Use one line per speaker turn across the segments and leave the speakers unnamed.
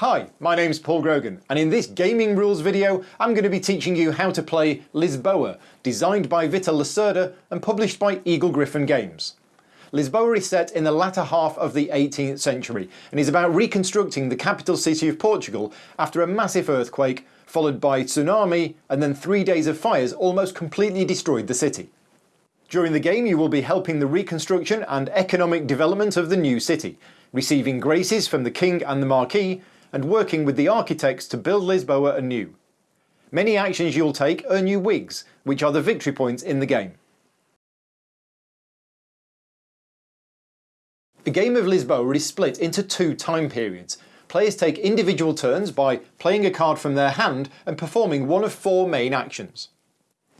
Hi, my name's Paul Grogan and in this gaming rules video I'm going to be teaching you how to play Lisboa, designed by Vital Lacerda and published by Eagle Gryphon Games. Lisboa is set in the latter half of the 18th century and is about reconstructing the capital city of Portugal after a massive earthquake followed by tsunami and then three days of fires almost completely destroyed the city. During the game you will be helping the reconstruction and economic development of the new city, receiving graces from the king and the marquis and working with the architects to build Lisboa anew. Many actions you'll take earn you wigs, which are the victory points in the game. The game of Lisboa is split into two time periods. Players take individual turns by playing a card from their hand and performing one of four main actions.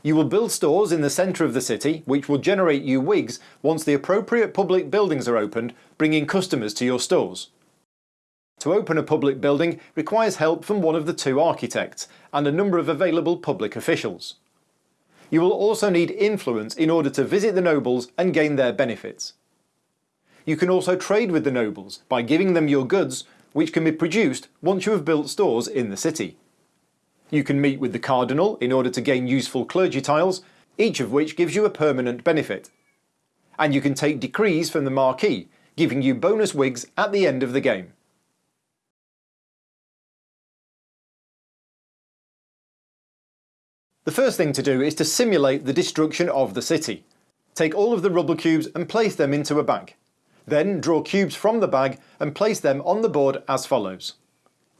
You will build stores in the centre of the city, which will generate you wigs once the appropriate public buildings are opened, bringing customers to your stores. To open a public building requires help from one of the two architects and a number of available public officials. You will also need influence in order to visit the nobles and gain their benefits. You can also trade with the nobles by giving them your goods which can be produced once you have built stores in the city. You can meet with the cardinal in order to gain useful clergy tiles, each of which gives you a permanent benefit. And you can take decrees from the marquis, giving you bonus wigs at the end of the game. The first thing to do is to simulate the destruction of the city. Take all of the rubble cubes and place them into a bag. Then draw cubes from the bag and place them on the board as follows.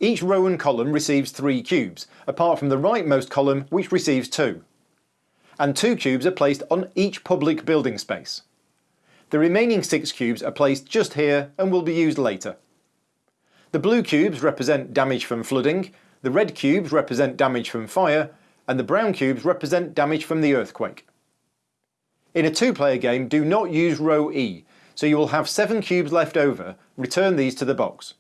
Each row and column receives 3 cubes, apart from the rightmost column which receives 2. And 2 cubes are placed on each public building space. The remaining 6 cubes are placed just here and will be used later. The blue cubes represent damage from flooding, the red cubes represent damage from fire, and the brown cubes represent damage from the earthquake. In a two-player game do not use row E, so you will have 7 cubes left over, return these to the box.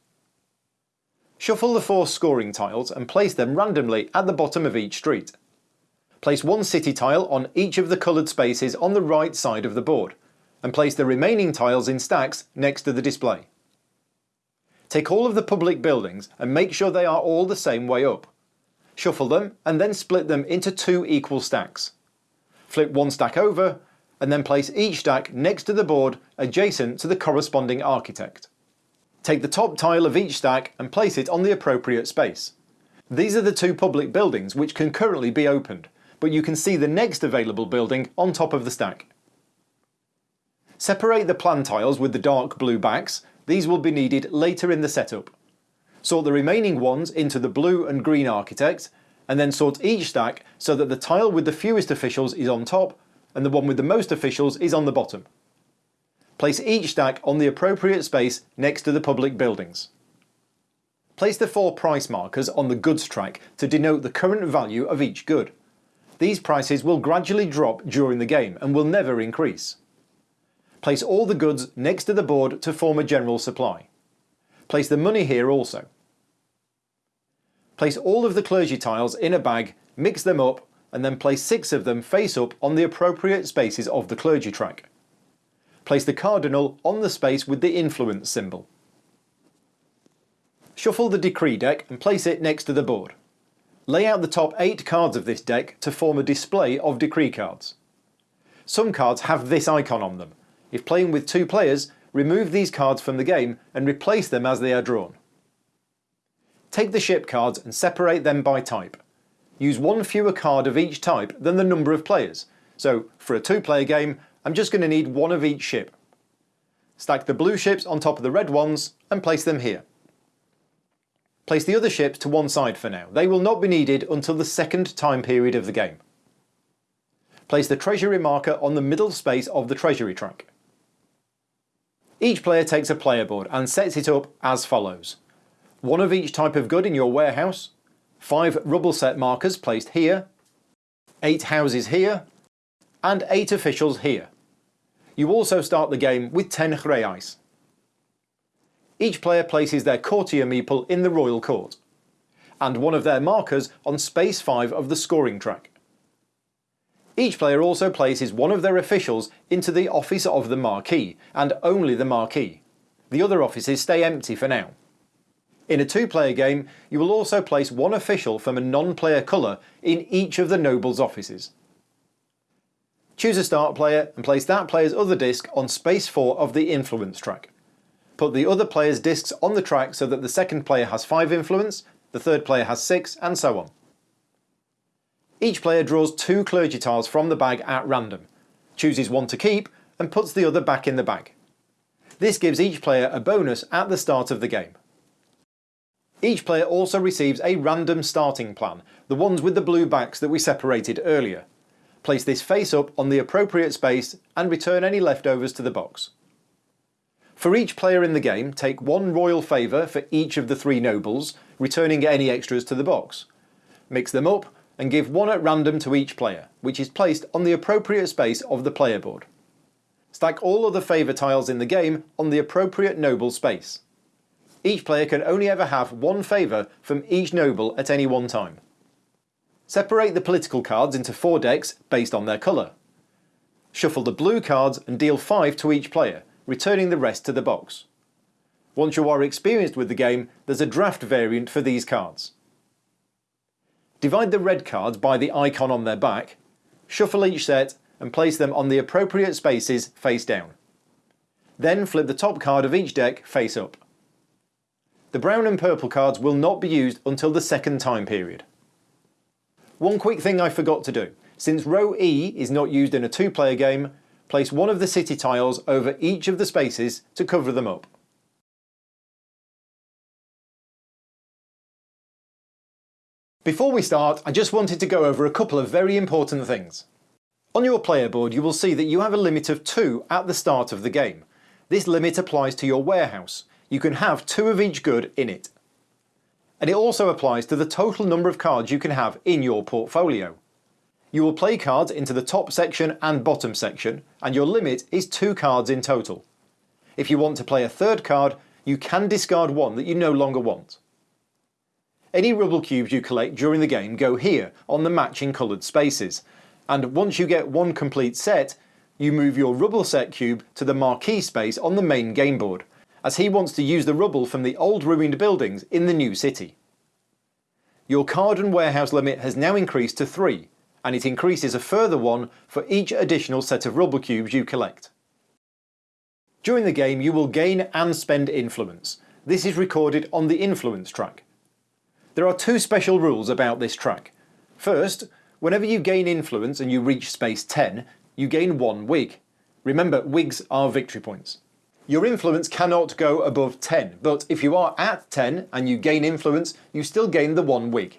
Shuffle the four scoring tiles and place them randomly at the bottom of each street. Place one city tile on each of the coloured spaces on the right side of the board, and place the remaining tiles in stacks next to the display. Take all of the public buildings and make sure they are all the same way up. Shuffle them and then split them into two equal stacks. Flip one stack over and then place each stack next to the board adjacent to the corresponding architect. Take the top tile of each stack and place it on the appropriate space. These are the two public buildings which can currently be opened, but you can see the next available building on top of the stack. Separate the plan tiles with the dark blue backs, these will be needed later in the setup. Sort the remaining ones into the blue and green architect, and then sort each stack so that the tile with the fewest officials is on top and the one with the most officials is on the bottom. Place each stack on the appropriate space next to the public buildings. Place the four price markers on the goods track to denote the current value of each good. These prices will gradually drop during the game and will never increase. Place all the goods next to the board to form a general supply. Place the money here also. Place all of the clergy tiles in a bag, mix them up and then place six of them face up on the appropriate spaces of the clergy track. Place the cardinal on the space with the influence symbol. Shuffle the decree deck and place it next to the board. Lay out the top 8 cards of this deck to form a display of decree cards. Some cards have this icon on them. If playing with two players, remove these cards from the game and replace them as they are drawn. Take the ship cards and separate them by type. Use one fewer card of each type than the number of players, so for a two player game I'm just going to need one of each ship. Stack the blue ships on top of the red ones and place them here. Place the other ships to one side for now, they will not be needed until the second time period of the game. Place the treasury marker on the middle space of the treasury track. Each player takes a player board and sets it up as follows. One of each type of good in your warehouse, 5 rubble set markers placed here, 8 houses here, and 8 officials here. You also start the game with 10 reais. Each player places their courtier meeple in the royal court, and one of their markers on space 5 of the scoring track. Each player also places one of their officials into the office of the Marquis, and only the Marquis. The other offices stay empty for now. In a two-player game, you will also place one official from a non-player colour in each of the nobles' offices. Choose a start player and place that player's other disc on space 4 of the influence track. Put the other player's discs on the track so that the second player has 5 influence, the third player has 6 and so on. Each player draws two clergy tiles from the bag at random, chooses one to keep and puts the other back in the bag. This gives each player a bonus at the start of the game. Each player also receives a random starting plan, the ones with the blue backs that we separated earlier. Place this face up on the appropriate space and return any leftovers to the box. For each player in the game, take one royal favour for each of the three nobles, returning any extras to the box. Mix them up and give one at random to each player, which is placed on the appropriate space of the player board. Stack all other favour tiles in the game on the appropriate noble space. Each player can only ever have one favour from each noble at any one time. Separate the political cards into four decks based on their colour. Shuffle the blue cards and deal 5 to each player, returning the rest to the box. Once you are experienced with the game, there's a draft variant for these cards. Divide the red cards by the icon on their back, shuffle each set and place them on the appropriate spaces face down. Then flip the top card of each deck face up. The brown and purple cards will not be used until the second time period. One quick thing I forgot to do. Since row E is not used in a two player game, place one of the city tiles over each of the spaces to cover them up. Before we start, I just wanted to go over a couple of very important things. On your player board you will see that you have a limit of 2 at the start of the game. This limit applies to your warehouse. You can have 2 of each good in it. And it also applies to the total number of cards you can have in your portfolio. You will play cards into the top section and bottom section, and your limit is 2 cards in total. If you want to play a third card, you can discard one that you no longer want. Any rubble cubes you collect during the game go here on the matching coloured spaces, and once you get one complete set, you move your rubble set cube to the marquis space on the main game board, as he wants to use the rubble from the old ruined buildings in the new city. Your card and warehouse limit has now increased to 3, and it increases a further one for each additional set of rubble cubes you collect. During the game you will gain and spend influence. This is recorded on the influence track. There are two special rules about this track. First, whenever you gain influence and you reach space 10, you gain 1 wig. Remember, wigs are victory points. Your influence cannot go above 10, but if you are at 10 and you gain influence, you still gain the 1 wig.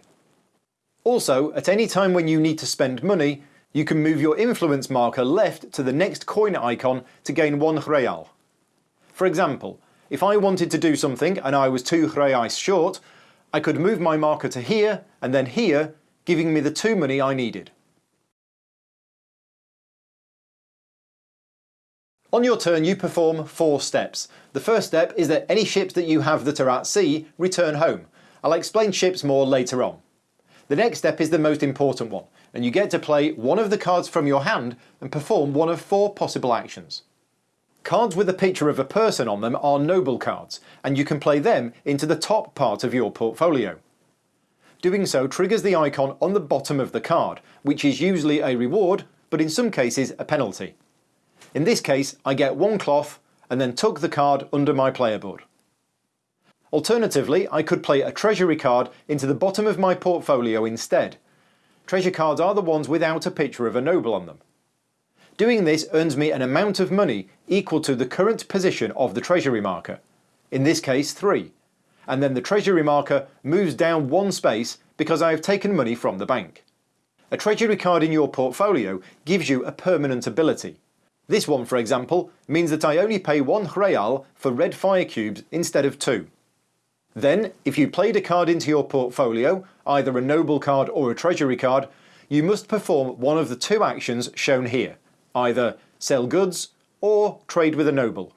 Also, at any time when you need to spend money, you can move your influence marker left to the next coin icon to gain 1 real. For example, if I wanted to do something and I was 2 reais short, I could move my marker to here and then here, giving me the two money I needed. On your turn you perform four steps. The first step is that any ships that you have that are at sea return home. I'll explain ships more later on. The next step is the most important one, and you get to play one of the cards from your hand and perform one of four possible actions. Cards with a picture of a person on them are noble cards, and you can play them into the top part of your portfolio. Doing so triggers the icon on the bottom of the card, which is usually a reward, but in some cases a penalty. In this case, I get one cloth and then tuck the card under my player board. Alternatively, I could play a treasury card into the bottom of my portfolio instead. Treasure cards are the ones without a picture of a noble on them. Doing this earns me an amount of money equal to the current position of the treasury marker, in this case 3, and then the treasury marker moves down one space because I have taken money from the bank. A treasury card in your portfolio gives you a permanent ability. This one for example means that I only pay 1 real for red fire cubes instead of 2. Then, if you played a card into your portfolio, either a noble card or a treasury card, you must perform one of the two actions shown here either sell goods or trade with a noble.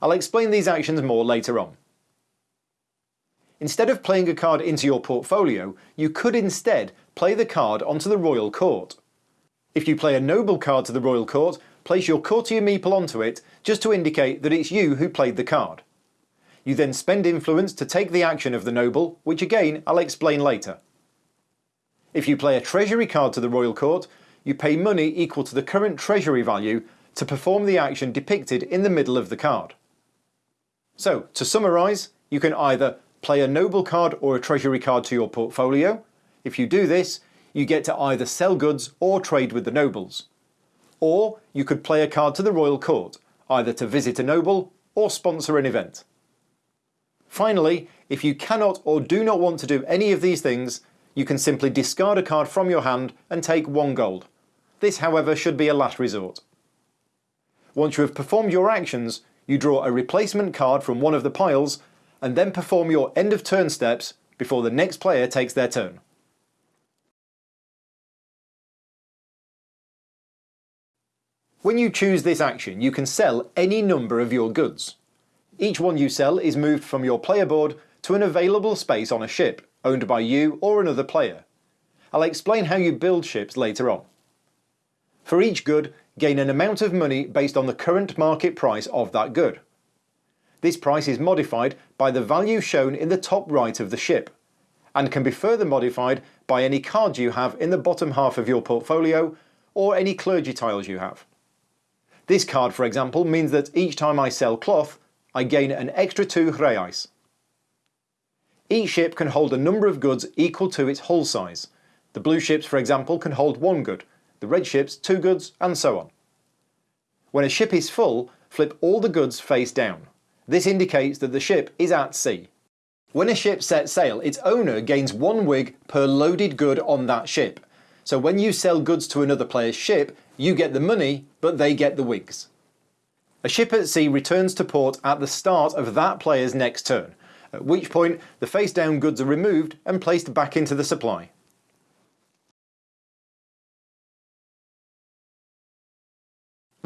I'll explain these actions more later on. Instead of playing a card into your portfolio, you could instead play the card onto the royal court. If you play a noble card to the royal court, place your courtier meeple onto it just to indicate that it's you who played the card. You then spend influence to take the action of the noble, which again I'll explain later. If you play a treasury card to the royal court, you pay money equal to the current treasury value to perform the action depicted in the middle of the card. So, to summarise, you can either play a noble card or a treasury card to your portfolio. If you do this, you get to either sell goods or trade with the nobles. Or you could play a card to the royal court, either to visit a noble or sponsor an event. Finally, if you cannot or do not want to do any of these things, you can simply discard a card from your hand and take one gold. This however should be a last resort. Once you have performed your actions, you draw a replacement card from one of the piles and then perform your end of turn steps before the next player takes their turn. When you choose this action, you can sell any number of your goods. Each one you sell is moved from your player board to an available space on a ship, owned by you or another player. I'll explain how you build ships later on. For each good, gain an amount of money based on the current market price of that good. This price is modified by the value shown in the top right of the ship, and can be further modified by any cards you have in the bottom half of your portfolio or any clergy tiles you have. This card, for example, means that each time I sell cloth, I gain an extra 2 reais. Each ship can hold a number of goods equal to its hull size. The blue ships, for example, can hold one good, the red ships two goods, and so on. When a ship is full, flip all the goods face down. This indicates that the ship is at sea. When a ship sets sail, its owner gains one wig per loaded good on that ship. So when you sell goods to another player's ship, you get the money, but they get the wigs. A ship at sea returns to port at the start of that player's next turn, at which point the face down goods are removed and placed back into the supply.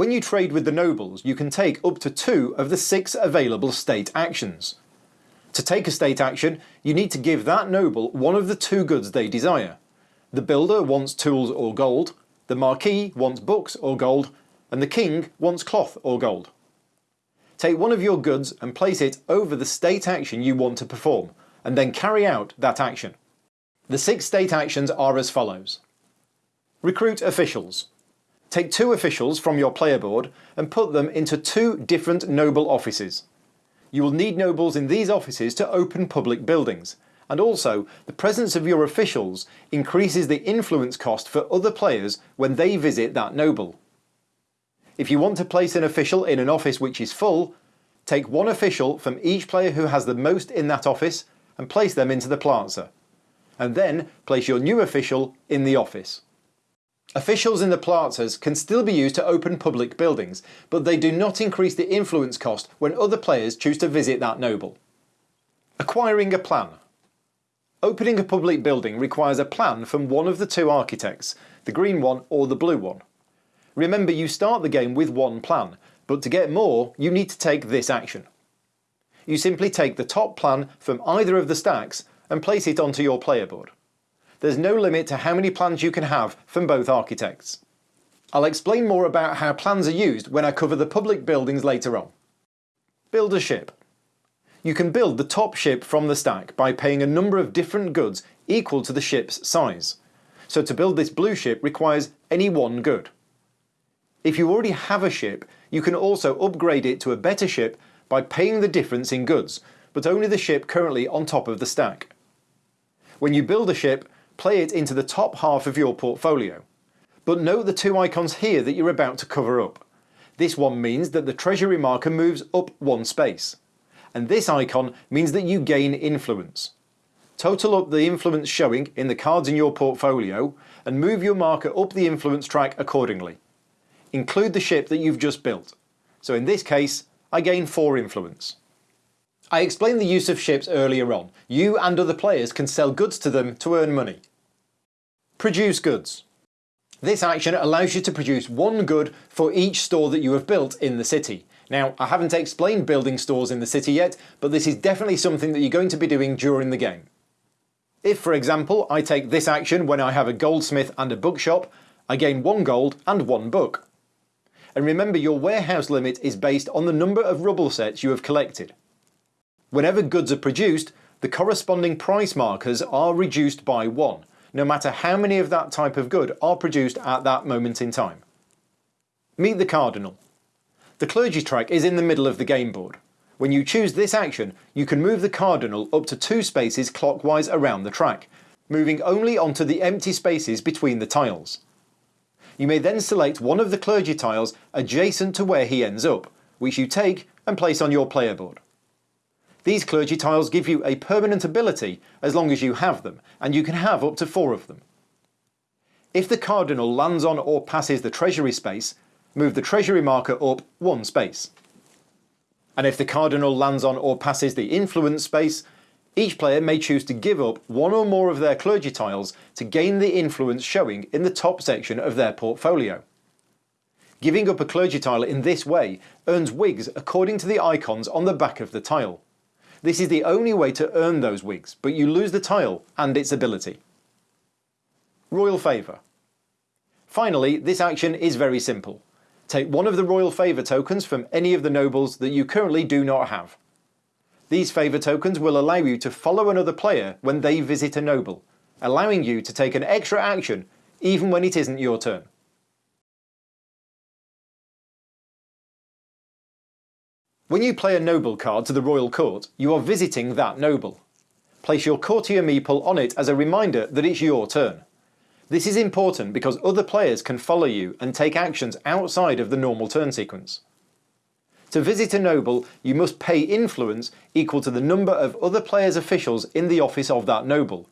When you trade with the nobles, you can take up to two of the six available state actions. To take a state action, you need to give that noble one of the two goods they desire. The builder wants tools or gold, the marquis wants books or gold, and the king wants cloth or gold. Take one of your goods and place it over the state action you want to perform, and then carry out that action. The six state actions are as follows. Recruit officials. Take two officials from your player board and put them into two different noble offices. You will need nobles in these offices to open public buildings, and also the presence of your officials increases the influence cost for other players when they visit that noble. If you want to place an official in an office which is full, take one official from each player who has the most in that office and place them into the plaza. And then place your new official in the office. Officials in the plazas can still be used to open public buildings, but they do not increase the influence cost when other players choose to visit that noble. Acquiring a plan. Opening a public building requires a plan from one of the two architects, the green one or the blue one. Remember you start the game with one plan, but to get more you need to take this action. You simply take the top plan from either of the stacks and place it onto your player board. There's no limit to how many plans you can have from both architects. I'll explain more about how plans are used when I cover the public buildings later on. Build a ship. You can build the top ship from the stack by paying a number of different goods equal to the ship's size. So to build this blue ship requires any one good. If you already have a ship, you can also upgrade it to a better ship by paying the difference in goods, but only the ship currently on top of the stack. When you build a ship, play it into the top half of your portfolio. But note the two icons here that you're about to cover up. This one means that the treasury marker moves up one space. And this icon means that you gain influence. Total up the influence showing in the cards in your portfolio and move your marker up the influence track accordingly include the ship that you've just built. So in this case, I gain 4 influence. I explained the use of ships earlier on. You and other players can sell goods to them to earn money. Produce goods. This action allows you to produce one good for each store that you have built in the city. Now, I haven't explained building stores in the city yet, but this is definitely something that you're going to be doing during the game. If, for example, I take this action when I have a goldsmith and a bookshop, I gain one gold and one book and remember your warehouse limit is based on the number of rubble sets you have collected. Whenever goods are produced, the corresponding price markers are reduced by 1, no matter how many of that type of good are produced at that moment in time. Meet the cardinal. The clergy track is in the middle of the game board. When you choose this action, you can move the cardinal up to two spaces clockwise around the track, moving only onto the empty spaces between the tiles. You may then select one of the clergy tiles adjacent to where he ends up, which you take and place on your player board. These clergy tiles give you a permanent ability as long as you have them, and you can have up to four of them. If the cardinal lands on or passes the treasury space, move the treasury marker up one space. And if the cardinal lands on or passes the influence space, each player may choose to give up one or more of their clergy tiles to gain the influence showing in the top section of their portfolio. Giving up a clergy tile in this way earns wigs according to the icons on the back of the tile. This is the only way to earn those wigs, but you lose the tile and its ability. Royal Favour. Finally, this action is very simple. Take one of the Royal Favour tokens from any of the nobles that you currently do not have. These favour tokens will allow you to follow another player when they visit a noble, allowing you to take an extra action even when it isn't your turn. When you play a noble card to the royal court, you are visiting that noble. Place your courtier meeple on it as a reminder that it's your turn. This is important because other players can follow you and take actions outside of the normal turn sequence. To visit a noble, you must pay influence equal to the number of other players' officials in the office of that noble,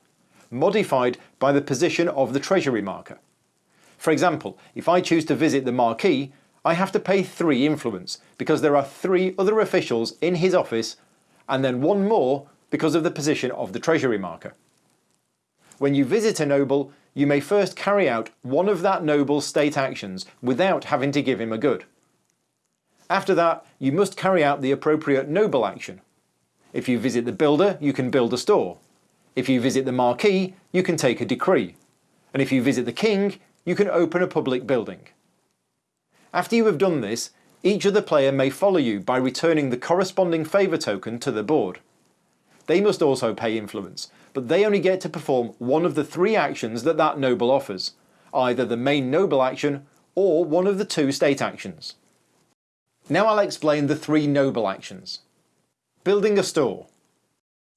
modified by the position of the treasury marker. For example, if I choose to visit the Marquis, I have to pay 3 influence because there are 3 other officials in his office and then one more because of the position of the treasury marker. When you visit a noble, you may first carry out one of that noble's state actions without having to give him a good. After that, you must carry out the appropriate noble action. If you visit the builder, you can build a store. If you visit the marquis, you can take a decree. And if you visit the king, you can open a public building. After you have done this, each other player may follow you by returning the corresponding favour token to the board. They must also pay influence, but they only get to perform one of the three actions that that noble offers, either the main noble action or one of the two state actions. Now I'll explain the three noble actions. Building a store.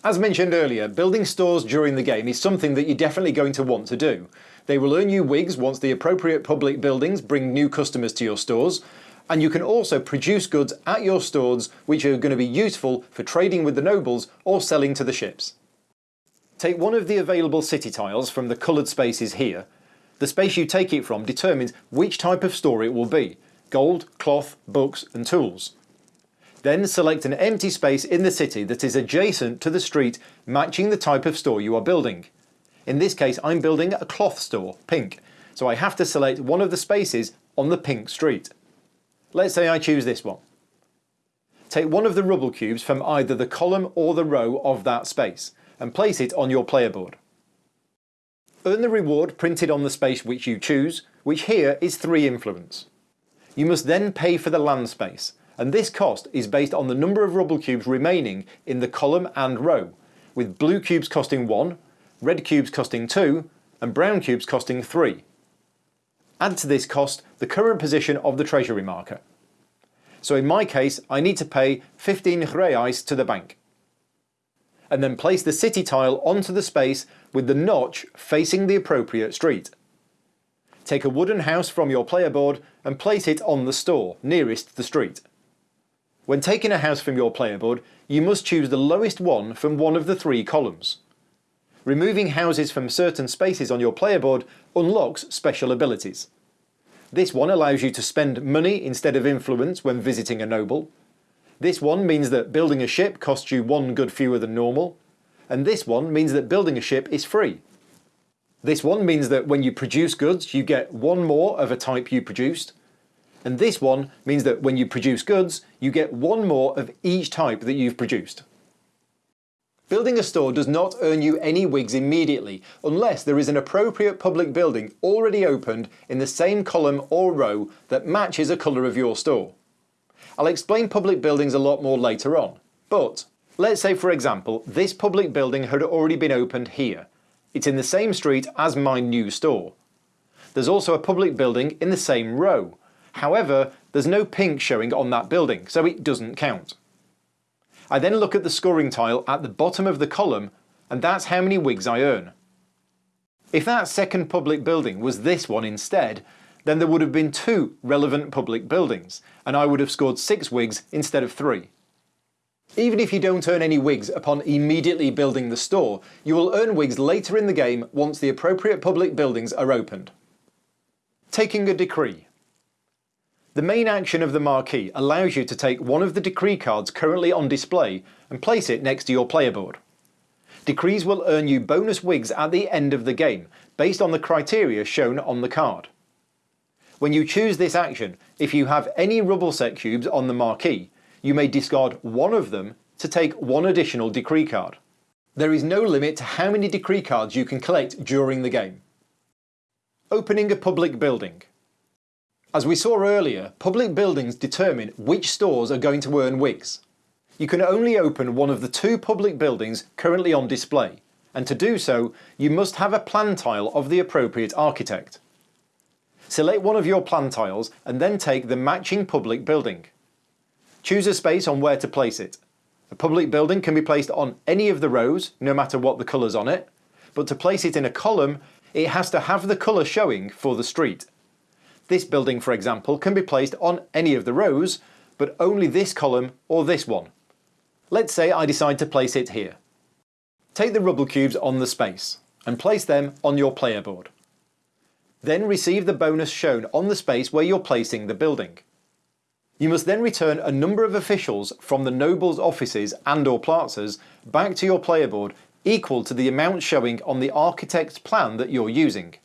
As mentioned earlier, building stores during the game is something that you're definitely going to want to do. They will earn you wigs once the appropriate public buildings bring new customers to your stores, and you can also produce goods at your stores which are going to be useful for trading with the nobles or selling to the ships. Take one of the available city tiles from the coloured spaces here. The space you take it from determines which type of store it will be, gold, cloth, books and tools. Then select an empty space in the city that is adjacent to the street matching the type of store you are building. In this case I'm building a cloth store, pink, so I have to select one of the spaces on the pink street. Let's say I choose this one. Take one of the rubble cubes from either the column or the row of that space and place it on your player board. Earn the reward printed on the space which you choose, which here is 3 influence. You must then pay for the land space, and this cost is based on the number of rubble cubes remaining in the column and row, with blue cubes costing 1, red cubes costing 2 and brown cubes costing 3. Add to this cost the current position of the treasury marker. So in my case I need to pay 15 reais to the bank. And then place the city tile onto the space with the notch facing the appropriate street. Take a wooden house from your player board and place it on the store nearest the street. When taking a house from your player board, you must choose the lowest one from one of the three columns. Removing houses from certain spaces on your player board unlocks special abilities. This one allows you to spend money instead of influence when visiting a noble. This one means that building a ship costs you one good fewer than normal. And this one means that building a ship is free. This one means that when you produce goods you get one more of a type you produced and this one means that when you produce goods, you get one more of each type that you've produced. Building a store does not earn you any wigs immediately, unless there is an appropriate public building already opened in the same column or row that matches a colour of your store. I'll explain public buildings a lot more later on, but Let's say for example this public building had already been opened here. It's in the same street as my new store. There's also a public building in the same row. However, there's no pink showing on that building, so it doesn't count. I then look at the scoring tile at the bottom of the column and that's how many wigs I earn. If that second public building was this one instead, then there would have been two relevant public buildings, and I would have scored 6 wigs instead of 3. Even if you don't earn any wigs upon immediately building the store, you will earn wigs later in the game once the appropriate public buildings are opened. Taking a decree. The main action of the marquis allows you to take one of the decree cards currently on display and place it next to your player board. Decrees will earn you bonus wigs at the end of the game, based on the criteria shown on the card. When you choose this action, if you have any rubble set cubes on the marquis, you may discard one of them to take one additional decree card. There is no limit to how many decree cards you can collect during the game. Opening a public building. As we saw earlier, public buildings determine which stores are going to earn wigs. You can only open one of the two public buildings currently on display, and to do so, you must have a plan tile of the appropriate architect. Select one of your plan tiles and then take the matching public building. Choose a space on where to place it. A public building can be placed on any of the rows, no matter what the colours on it, but to place it in a column, it has to have the colour showing for the street. This building, for example, can be placed on any of the rows, but only this column or this one. Let's say I decide to place it here. Take the rubble cubes on the space and place them on your player board. Then receive the bonus shown on the space where you're placing the building. You must then return a number of officials from the nobles' offices and or plazas back to your player board equal to the amount showing on the architect's plan that you're using.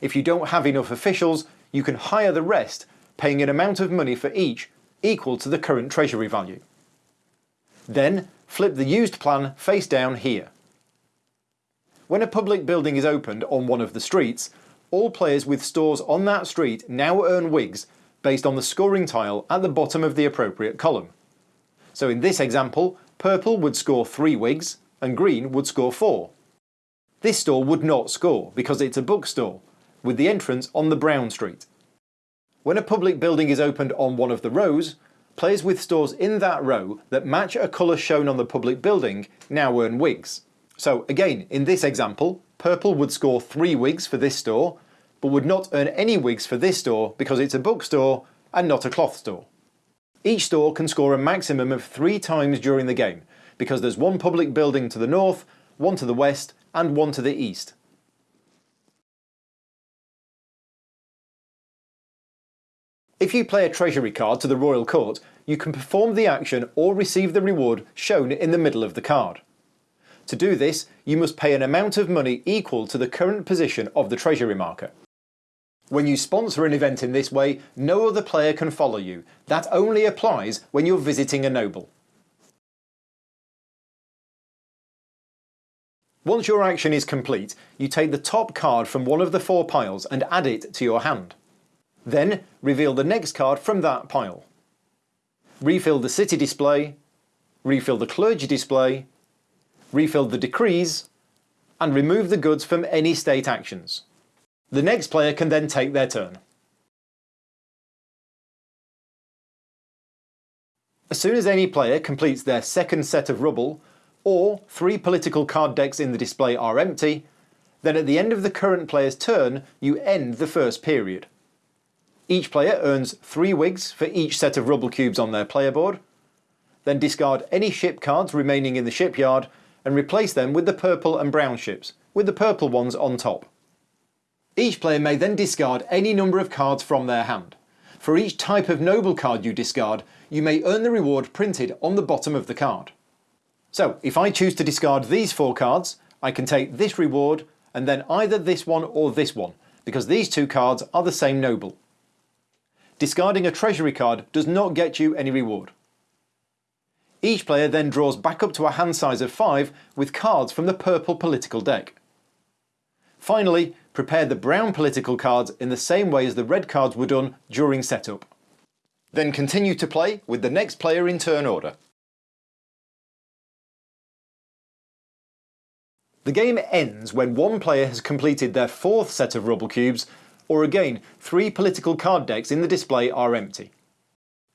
If you don't have enough officials, you can hire the rest, paying an amount of money for each equal to the current treasury value. Then flip the used plan face down here. When a public building is opened on one of the streets, all players with stores on that street now earn wigs based on the scoring tile at the bottom of the appropriate column. So in this example, purple would score 3 wigs and green would score 4. This store would not score because it's a bookstore, with the entrance on the brown street. When a public building is opened on one of the rows, players with stores in that row that match a colour shown on the public building now earn wigs. So again, in this example, purple would score 3 wigs for this store, but would not earn any wigs for this store because it's a bookstore and not a cloth store. Each store can score a maximum of 3 times during the game, because there's one public building to the north, one to the west and one to the east. If you play a treasury card to the royal court, you can perform the action or receive the reward shown in the middle of the card. To do this, you must pay an amount of money equal to the current position of the treasury marker. When you sponsor an event in this way, no other player can follow you. That only applies when you're visiting a noble. Once your action is complete, you take the top card from one of the four piles and add it to your hand. Then reveal the next card from that pile. Refill the city display, refill the clergy display, refill the decrees, and remove the goods from any state actions. The next player can then take their turn. As soon as any player completes their second set of rubble, or three political card decks in the display are empty, then at the end of the current player's turn you end the first period. Each player earns 3 wigs for each set of rubble cubes on their player board, then discard any ship cards remaining in the shipyard and replace them with the purple and brown ships, with the purple ones on top. Each player may then discard any number of cards from their hand. For each type of noble card you discard, you may earn the reward printed on the bottom of the card. So if I choose to discard these four cards, I can take this reward and then either this one or this one, because these two cards are the same noble. Discarding a treasury card does not get you any reward. Each player then draws back up to a hand size of 5 with cards from the purple political deck. Finally, prepare the brown political cards in the same way as the red cards were done during setup. Then continue to play with the next player in turn order. The game ends when one player has completed their fourth set of rubble cubes or again, three political card decks in the display are empty.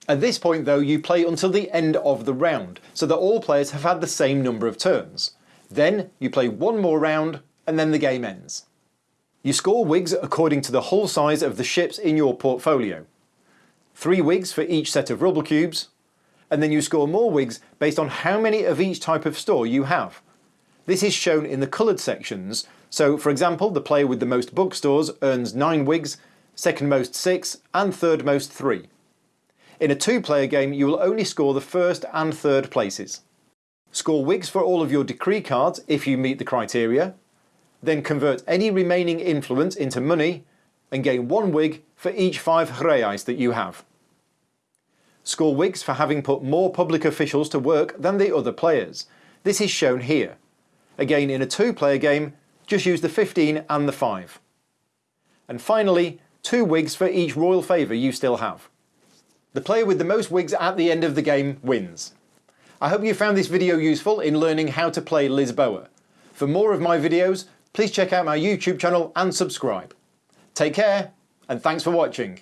At this point though, you play until the end of the round, so that all players have had the same number of turns. Then you play one more round, and then the game ends. You score wigs according to the hull size of the ships in your portfolio. Three wigs for each set of rubble cubes, and then you score more wigs based on how many of each type of store you have. This is shown in the coloured sections, so for example the player with the most bookstores earns 9 wigs, second most 6 and third most 3. In a two player game you will only score the first and third places. Score wigs for all of your decree cards if you meet the criteria, then convert any remaining influence into money and gain one wig for each 5 reais that you have. Score wigs for having put more public officials to work than the other players. This is shown here. Again in a two player game, just use the 15 and the 5. And finally, two wigs for each royal favour you still have. The player with the most wigs at the end of the game wins. I hope you found this video useful in learning how to play Lisboa. For more of my videos, please check out my YouTube channel and subscribe. Take care, and thanks for watching.